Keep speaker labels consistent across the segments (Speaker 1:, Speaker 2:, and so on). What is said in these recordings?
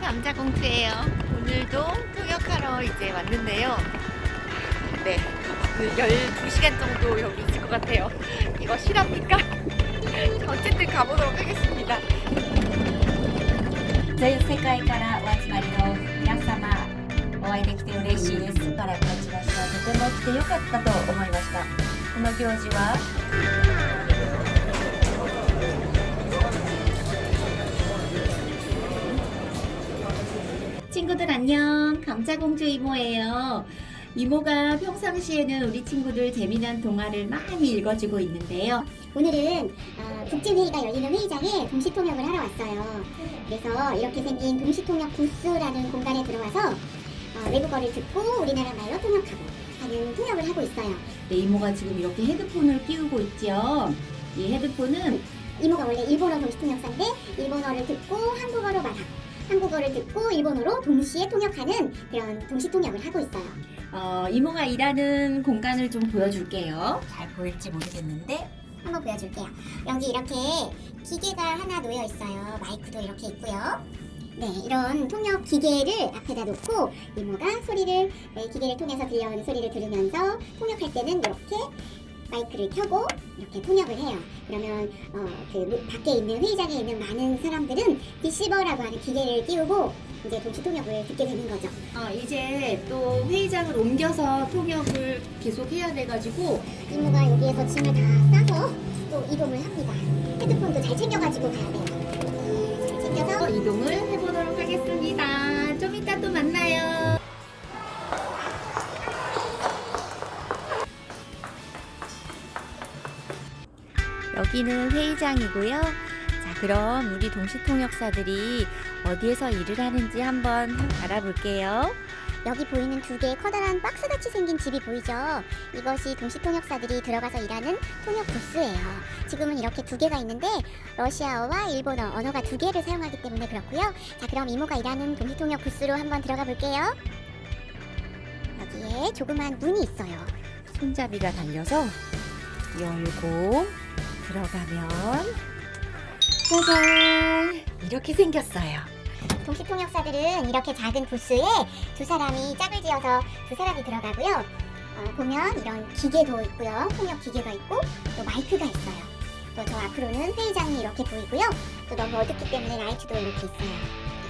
Speaker 1: 감자공주예요 오늘도 통역하러 이제 왔는데요 네 12시간 정도 여기 있을 것 같아요 이거 실합니 까? 어쨌든 가보도록 하겠습니다
Speaker 2: 全世界からお集まりの皆様お会いできて嬉しいです。から感じました。とても来てよかったと思いました。この行事は 안녕 감자공주 이모예요 이모가 평상시에는 우리 친구들 재미난 동화를 많이 읽어주고 있는데요
Speaker 3: 오늘은 어, 국제회의가 열리는 회의장에 동시통역을 하러 왔어요. 그래서 이렇게 생긴 동시통역 부스라는 공간에 들어와서 어, 외국어를 듣고 우리나라 말로 통역하고 하는 통역을 하고 있어요.
Speaker 2: 네, 이모가 지금 이렇게 헤드폰을 끼우고 있죠 이 헤드폰은
Speaker 3: 이모가 원래 일본어 동시통역사인데 일본어를 듣고 한국어로 말하고 한국어를 듣고 일본어로 동시에 통역하는 그런 동시 통역을 하고 있어요.
Speaker 2: 어, 이모가 일하는 공간을 좀 보여줄게요. 잘 보일지 모르겠는데.
Speaker 3: 한번 보여줄게요. 여기 이렇게 기계가 하나 놓여 있어요. 마이크도 이렇게 있고요. 네, 이런 통역 기계를 앞에다 놓고 이모가 소리를 네, 기계를 통해서 들려오는 소리를 들으면서 통역할 때는 이렇게 마이크를 켜고 이렇게 통역을 해요. 그러면 어, 그 밖에 있는 회의장에 있는 많은 사람들은 리시버라고 하는 기계를 띄우고 이제 동시 통역을 듣게 되는 거죠.
Speaker 2: 어, 이제 또 회의장을 옮겨서 통역을 계속 해야 돼가지고
Speaker 3: 이모가 여기에서 짐을 다 싸서 또 이동을 합니다. 헤드폰도 잘 챙겨가지고 가야 돼요. 네, 잘 챙겨서
Speaker 2: 어, 이동을 해보도록 하겠습니다. 좀 이따 또 만나요.
Speaker 1: 여기는 회의장이고요. 자, 그럼 우리 동시통역사들이 어디에서 일을 하는지 한번 알아볼게요.
Speaker 3: 여기 보이는 두 개의 커다란 박스같이 생긴 집이 보이죠? 이것이 동시통역사들이 들어가서 일하는 통역 부스예요. 지금은 이렇게 두 개가 있는데 러시아어와 일본어 언어가 두 개를 사용하기 때문에 그렇고요. 자 그럼 이모가 일하는 동시통역 부스로 한번 들어가 볼게요. 여기에 조그만 문이 있어요.
Speaker 1: 손잡이가 달려서 열고 들어가면 짜잔! 이렇게 생겼어요.
Speaker 3: 동시통역사들은 이렇게 작은 부스에 두 사람이 짝을 지어서 두 사람이 들어가고요. 어, 보면 이런 기계도 있고요. 통역 기계가 있고 또 마이크가 있어요. 또 저 앞으로는 회의장이 이렇게 보이고요. 또 너무 어둡기 때문에 라이트도 이렇게 있어요.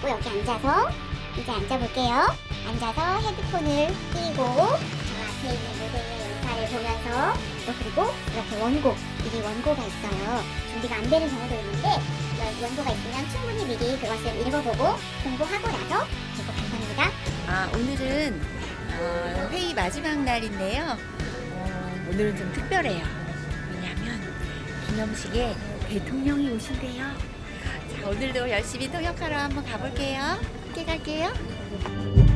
Speaker 3: 그리고 여기 앉아서 이제 앉아볼게요. 앉아서 헤드폰을 끼고 저 앞에 있는 무대의 연사를 보면서 또 그리고 이렇게 원고, 미리 원고가 있어요. 준비가 안 되는 경우도 있는데 여- 원고가 있으면 충분히 미리 그것을 읽어보고 공부하고 나서 들고 간답니다.
Speaker 1: 아, 오늘은 어, 회의 마지막 날인데요. 어, 오늘은 좀 특별해요. 왜냐하면 기념식에 대통령이 오신대요. 자, 오늘도 열심히 통역하러 한번 가볼게요. 함께 갈게요.